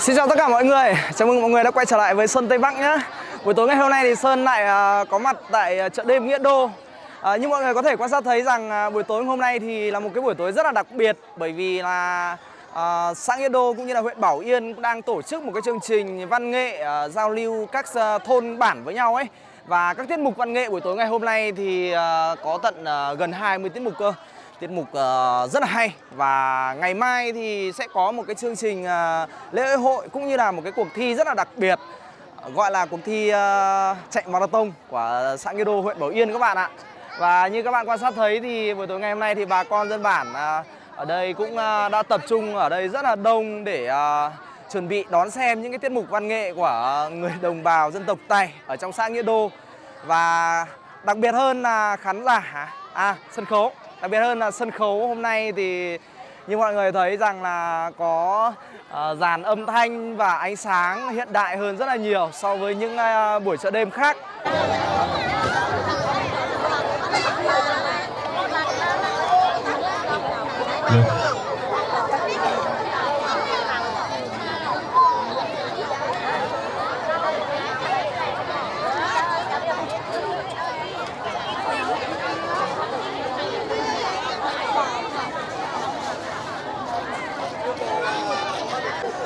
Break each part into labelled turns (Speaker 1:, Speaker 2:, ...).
Speaker 1: Xin chào tất cả mọi người, chào mừng mọi người đã quay trở lại với Sơn Tây Bắc nhé Buổi tối ngày hôm nay thì Sơn lại à, có mặt tại à, chợ đêm Nghĩa Đô. À, Như mọi người có thể quan sát thấy rằng à, buổi tối hôm nay thì là một cái buổi tối rất là đặc biệt Bởi vì là à, xã Nghĩa Đô cũng như là huyện Bảo Yên cũng đang tổ chức một cái chương trình văn nghệ à, giao lưu các thôn bản với nhau ấy. Và các tiết mục văn nghệ buổi tối ngày hôm nay thì à, có tận à, gần 20 tiết mục cơ tiết mục uh, rất là hay. Và ngày mai thì sẽ có một cái chương trình uh, lễ hội cũng như là một cái cuộc thi rất là đặc biệt gọi là cuộc thi uh, chạy marathon của xã Nghĩa Đô huyện Bảo Yên các bạn ạ. Và như các bạn quan sát thấy thì buổi tối ngày hôm nay thì bà con dân bản uh, ở đây cũng uh, đã tập trung ở đây rất là đông để uh, chuẩn bị đón xem những cái tiết mục văn nghệ của người đồng bào dân tộc Tày ở trong xã Nghĩa Đô. Và đặc biệt hơn là khán giả à sân khấu. Đặc biệt hơn là sân khấu hôm nay thì như mọi người thấy rằng là có uh, dàn âm thanh và ánh sáng hiện đại hơn rất là nhiều so với những uh, buổi chợ đêm khác. Yeah.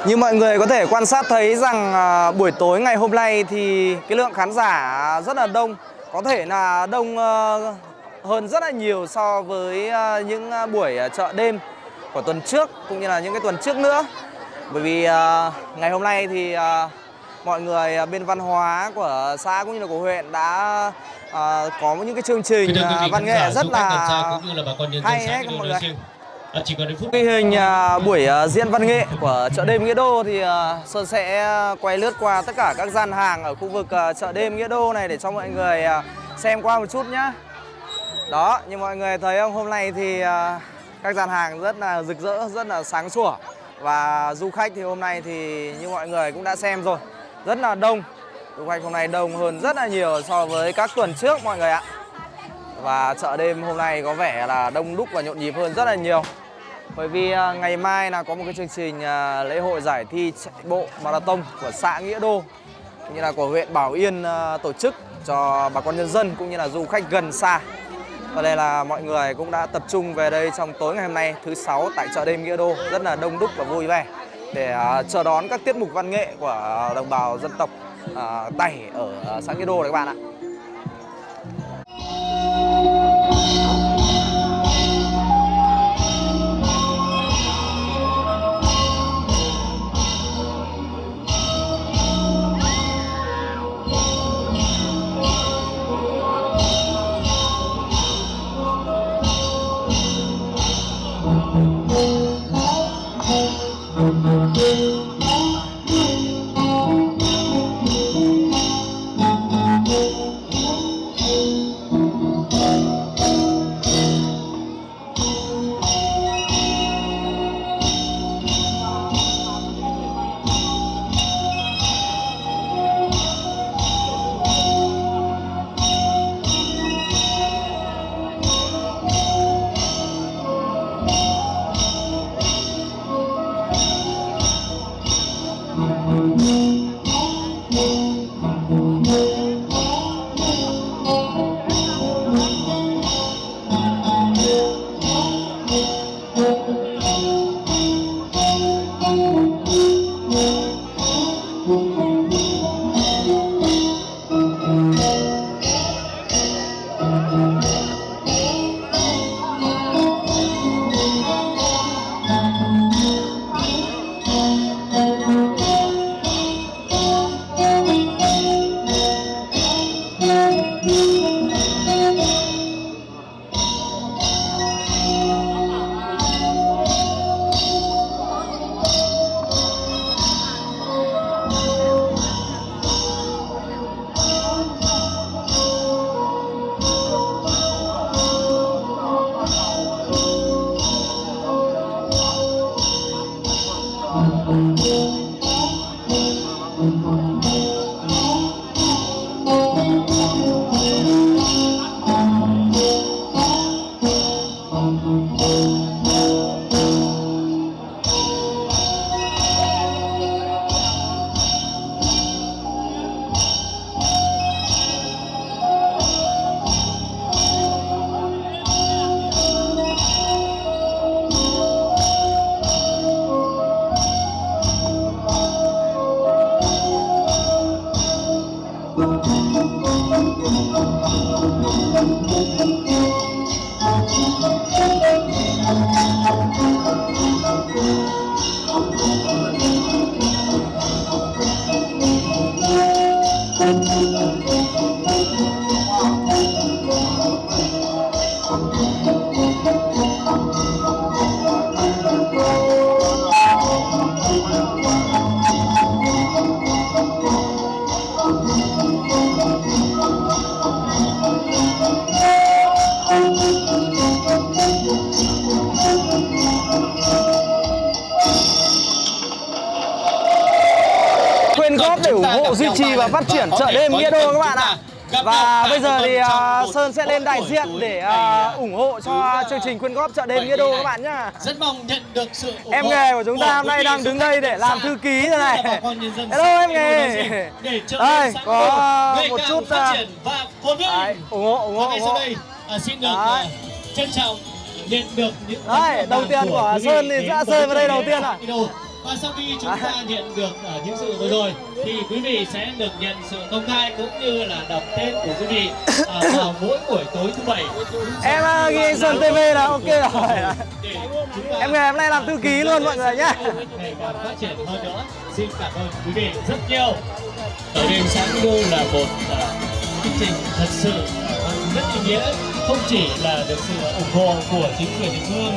Speaker 1: Như mọi người có thể quan sát thấy rằng à, buổi tối ngày hôm nay thì cái lượng khán giả rất là đông. Có thể là đông à, hơn rất là nhiều so với à, những buổi chợ đêm của tuần trước cũng như là những cái tuần trước nữa. Bởi vì ngày hôm nay thì mọi người bên văn hóa của xã cũng như là của huyện đã có những cái chương trình văn nghệ rất là hay đấy mọi người Ờ, chỉ còn phút ghi hình à, buổi à, diễn văn nghệ của chợ đêm Nghĩa Đô thì à, Sơn sẽ à, quay lướt qua tất cả các gian hàng ở khu vực à, chợ đêm Nghĩa Đô này để cho mọi người à, xem qua một chút nhá. Đó, như mọi người thấy không, hôm nay thì à, các gian hàng rất là rực rỡ, rất là sáng sủa và du khách thì hôm nay thì như mọi người cũng đã xem rồi, rất là đông. Du khách hôm nay đông hơn rất là nhiều so với các tuần trước mọi người ạ. Và chợ đêm hôm nay có vẻ là đông đúc và nhộn nhịp hơn rất là nhiều. Bởi vì à, ngày mai là có một cái chương trình à, lễ hội giải thi chạy bộ marathon của xã Nghĩa Đô, cũng như là của huyện Bảo Yên à, tổ chức cho bà con nhân dân cũng như là du khách gần xa. Và đây là mọi người cũng đã tập trung về đây trong tối ngày hôm nay, thứ sáu tại chợ đêm Nghĩa Đô, rất là đông đúc và vui vẻ để chờ đón các tiết mục văn nghệ của đồng bào dân tộc Tày ở xã Nghĩa Đô đấy các bạn ạ. Yeah. Música Música ủng hộ duy trì và phát triển chợ đêm Nghĩa Đô các bạn ạ. Và bây giờ thì à, Sơn sẽ lên đại diện để à, ủng hộ cho chương trình quyên góp chợ đêm Nghĩa Đô các bạn nhá.
Speaker 2: Rất mong nhận được sự ủng
Speaker 1: Em
Speaker 2: hộ
Speaker 1: nghề của chúng ta hôm nay đang đứng đây để làm thư ký thế này. Hello em nghề. Đây, có một chút,
Speaker 2: phát
Speaker 1: à,
Speaker 2: triển và phồn vinh.
Speaker 1: Đấy, ủng hộ ủng hộ ủng hộ.
Speaker 2: à, xin được à, trân trọng nhận được những
Speaker 1: đầu tiên của Sơn thì sẽ rơi vào đây đầu tiên à?
Speaker 2: Và sau khi chúng ta nhận được à, những sự vừa rồi thì quý vị sẽ được nhận sự công khai cũng như là đọc tên của quý vị à, vào mỗi buổi tối thứ bảy.
Speaker 1: Em à, ghi anh Sơn TV là ok rồi. Em nghề hôm nay làm thư ký luôn mọi người
Speaker 2: ngày càng phát triển hơn nữa. Xin cảm ơn quý vị rất nhiều. Ở đêm sáng đô là một à, chương trình thật sự à, rất ý nghĩa, không chỉ là được sự ủng hộ của chính quyền địa phương.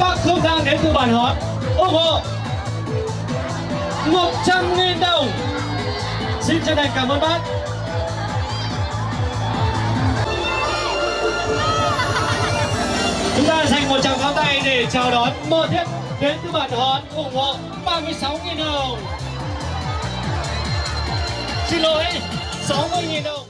Speaker 2: Bác Không Giang đến từ bản hót ủng hộ 100.000 đồng. Xin chân thành cảm ơn bác. Chúng ta dành một tràng pháo tay để chào đón Mơ Thiết đến từ bản hòn ủng hộ 36.000 đồng. Xin lỗi, 60.000 đồng.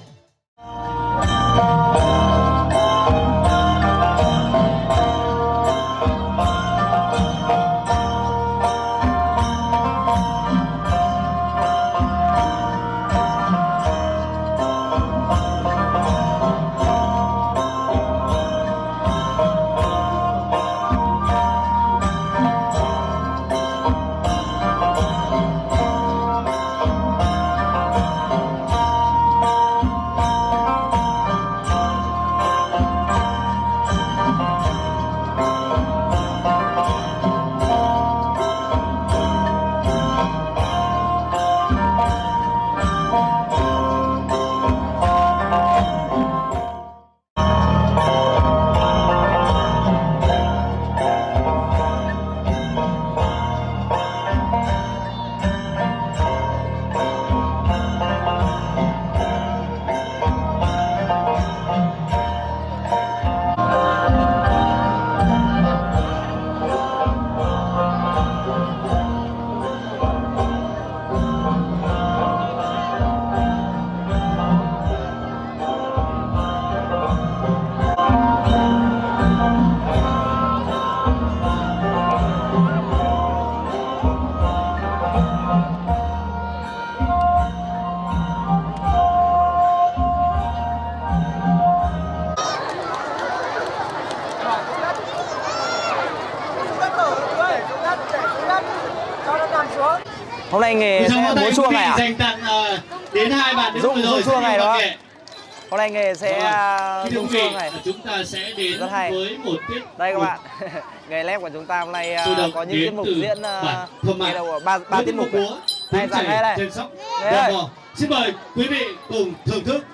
Speaker 1: Nghề sẽ à,
Speaker 2: Kính thưa
Speaker 1: rung
Speaker 2: quý vị,
Speaker 1: chuông này.
Speaker 2: Chúng ta sẽ đến
Speaker 1: Rất hay.
Speaker 2: với một tiết
Speaker 1: Đây các bạn, nghề lép của chúng ta hôm nay à,
Speaker 2: động
Speaker 1: có những tiết mục diễn à,
Speaker 2: Mại.
Speaker 1: nghe đâu ba ba tiết mục
Speaker 2: múa
Speaker 1: này. Này này.
Speaker 2: trên sóc
Speaker 1: Đây.
Speaker 2: Bò. Xin mời quý vị cùng thưởng thức.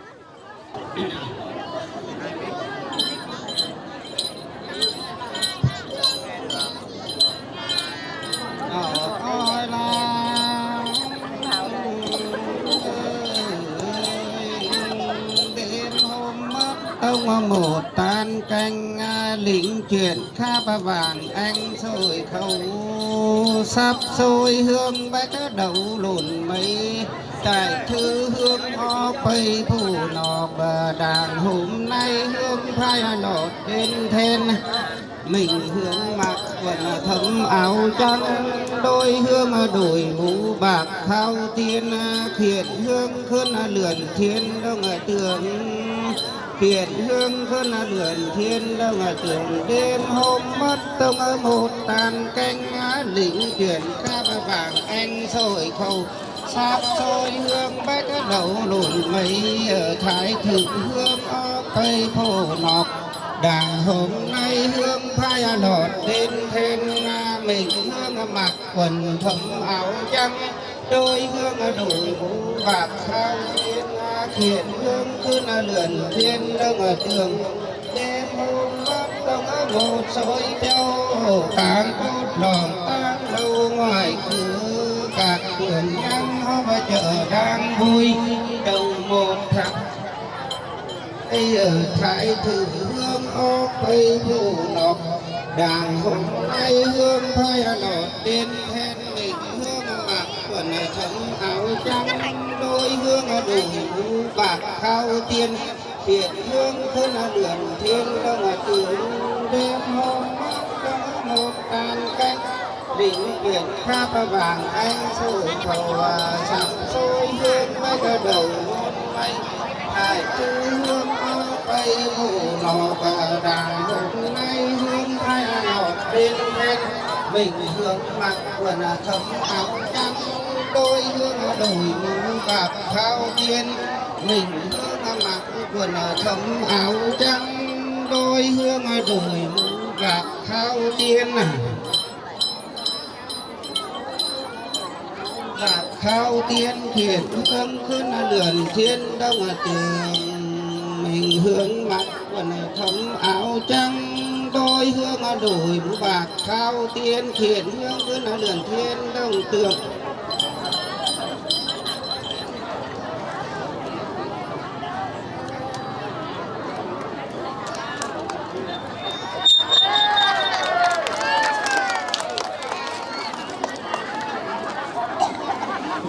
Speaker 3: Một tan canh à, lĩnh chuyện khắp ba vàng, anh rồi khẩu. Sắp sôi hương bách đầu lùn mây tại thư hương ho pây phủ nọ bờ đàn. Hôm nay hương phai nọ trên then, mình hương mặc quần thấm áo trắng, đôi hương đổi mũ bạc thao tiên, khiển hương khơn lượn thiên đông tường tiền hương khơn lượn thiên đông trường đêm hôm mất tông ở một tàn canh lĩnh chuyển ca vàng anh sôi khâu. Sáp sôi hương bách đầu lùn mây ở thái thượng hương ở cây phổ nọc. Đà hôm nay hương phai à, lọt đến thêm mình hương à, mặc quần thấm áo trắng. Đôi hương đổi mũ bạc sao? Thiện khiển hương cứ lượn thiên đông ở tường. Đêm hôm bắt đông ở một soi châu càng cốt lòng tan lâu ngoài cửa. Các vườn ăn và chợ đang vui, đầu một thằng Ây ở thái thử hương ô cây vụ nọc đàng hôm nay hương phai lọt đến hết mình hương mặc quần trắng áo trắng hương đùi mũ bạc khao tiên Việt hương thân đường thiên đông tướng đêm hôm có một tan canh đỉnh biển khắp vàng anh sôi và sắm sôi hương mấy cái đầu mây hải tư hương bay vụ nọ và đàn, hôm nay hương thay lọt bên bên mình hương mặc quần thấm áo trắng đôi hương đổi mũ bạc khao tiên mình hương mặc quần thấm áo trắng. Đôi hương đổi mũ bạc khao tiên bạc khao tiên thiện hương khuyên lượn thiên đông tường mình hướng mặc quần thấm áo trắng. Đôi hương đổi mũ bạc khao tiên thiện hương khuyên lượn thiên đông tường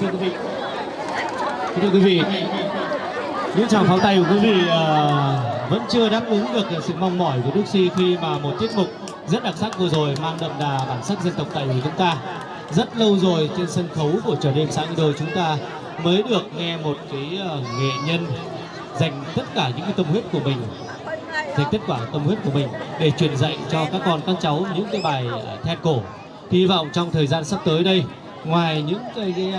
Speaker 2: thưa quý vị thưa quý vị những tràng pháo tay của quý vị uh, vẫn chưa đáp ứng được sự mong mỏi của Đức Si khi mà một tiết mục rất đặc sắc vừa rồi mang đậm đà bản sắc dân tộc Tây của chúng ta. Rất lâu rồi trên sân khấu của chợ đêm sáng đôi chúng ta mới được nghe một cái uh, nghệ nhân dành tất cả những cái tâm huyết của mình dành tất cả tâm huyết của mình để truyền dạy cho các con các cháu những cái bài ờ, then cổ. Hy vọng trong thời gian sắp tới đây ngoài những cái, cái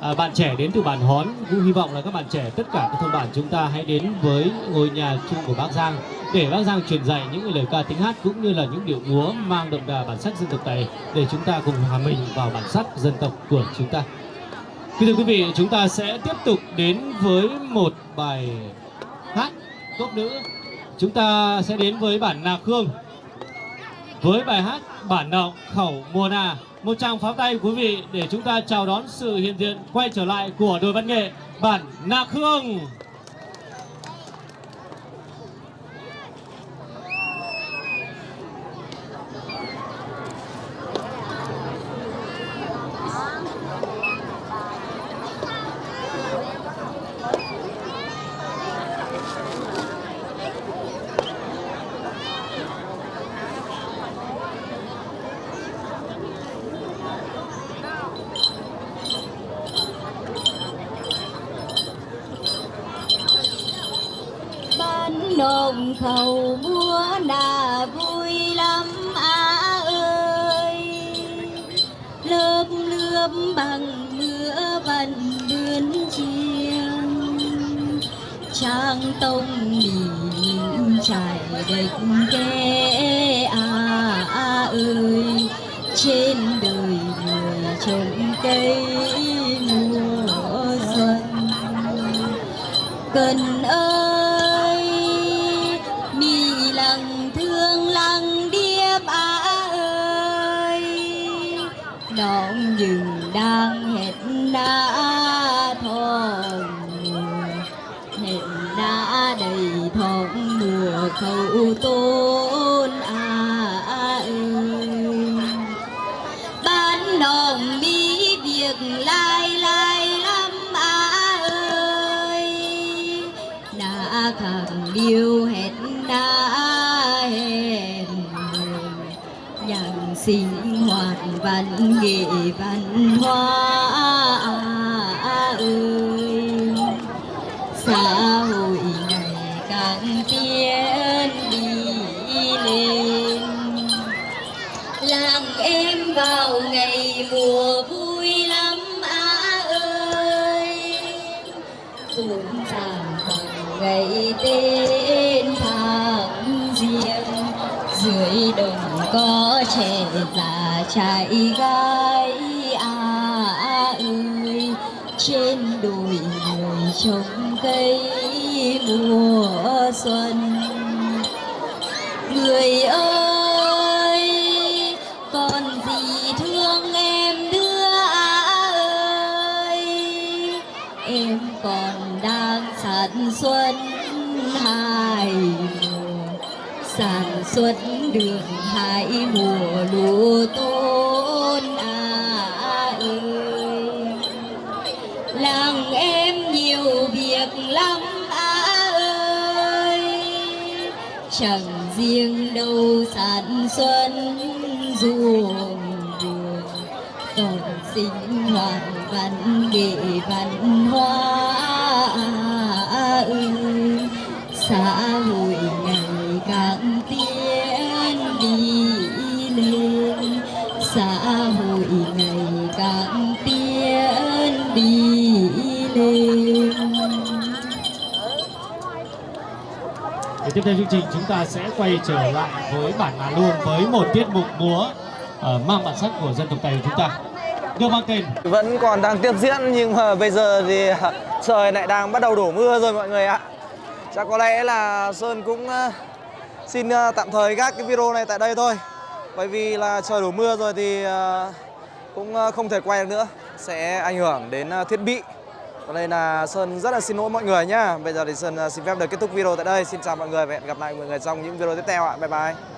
Speaker 2: à, bạn trẻ đến từ bản Hón Vũ hy vọng là các bạn trẻ tất cả các thôn bản chúng ta hãy đến với ngôi nhà chung của Bác Giang để Bác Giang truyền dạy những lời ca tiếng hát cũng như là những điệu múa mang đậm đà bản sắc dân tộc này để chúng ta cùng hòa mình vào bản sắc dân tộc của chúng ta. Kính thưa quý vị, chúng ta sẽ tiếp tục đến với một bài hát tốt nữ. Chúng ta sẽ đến với bản Nà Khương với bài hát bản động khẩu mùa nà, một tràng pháo tay quý vị để chúng ta chào đón sự hiện diện quay trở lại của đội văn nghệ bản nà Khương.
Speaker 4: Lớp bằng mưa vần bươn chiêng trang tông nhìn trải địch kê à, à ơi. Trên đời người trồng cây mùa xuân cần ơi dừng đang hẹn đã thòng hẹn đã đầy thòng mùa cầu tôi hoạt văn nghệ văn hóa. Trồng cây mùa xuân. Người ơi, còn gì thương em nữa à ơi? Em còn đang sản xuất hai mùa, sản xuất được hai mùa lúa tôi chẳng riêng đâu sản xuân ruộng vườn còn sinh hoạt văn nghệ văn hóa, xã hội.
Speaker 2: Tiếp theo chương trình chúng ta sẽ quay trở lại với bản Hà Luông với một tiết mục múa uh, mang bản sắc của dân tộc Tây của chúng ta. Được mang tên
Speaker 1: Vẫn còn đang tiếp diễn nhưng mà bây giờ thì à, trời lại đang bắt đầu đổ mưa rồi mọi người ạ. Chắc có lẽ là Sơn cũng ờ, xin ờ, tạm thời gác cái video này tại đây thôi. Bởi vì là trời đổ mưa rồi thì cũng không thể quay được nữa. Sẽ ảnh hưởng đến thiết bị. Nên là Sơn, rất là xin lỗi mọi người nhá. Bây giờ thì Sơn à, xin phép được kết thúc video tại đây. Xin chào mọi người và hẹn gặp lại mọi người trong những video tiếp theo ạ. Bye bye.